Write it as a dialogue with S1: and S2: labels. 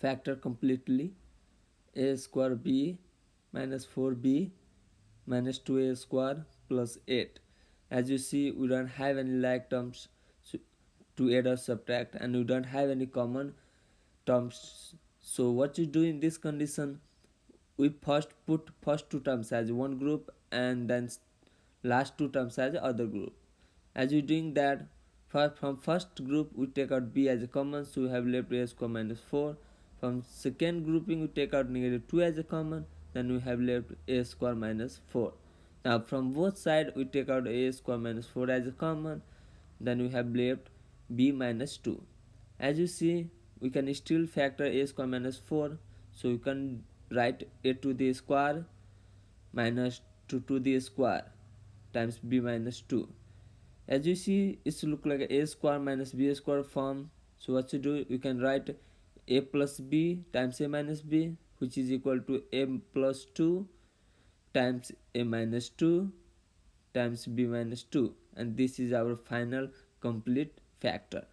S1: factor completely. A square b minus 4b minus 2a square plus 8 as you see we don't have any like terms to add or subtract and we don't have any common terms. So what you do in this condition we first put first two terms as one group and then last two terms as other group. As you doing that from first group we take out b as a common so we have left a square minus 4 from second grouping we take out negative 2 as a common then we have left a square minus 4 now from both side we take out a square minus 4 as a common then we have left b minus 2 as you see we can still factor a square minus 4 so you can write a to the square minus 2 to the square times b minus 2 as you see it's look like a square minus b square form. So what to do? You can write a plus b times a minus b which is equal to a plus 2 times a minus 2 times b minus 2 and this is our final complete factor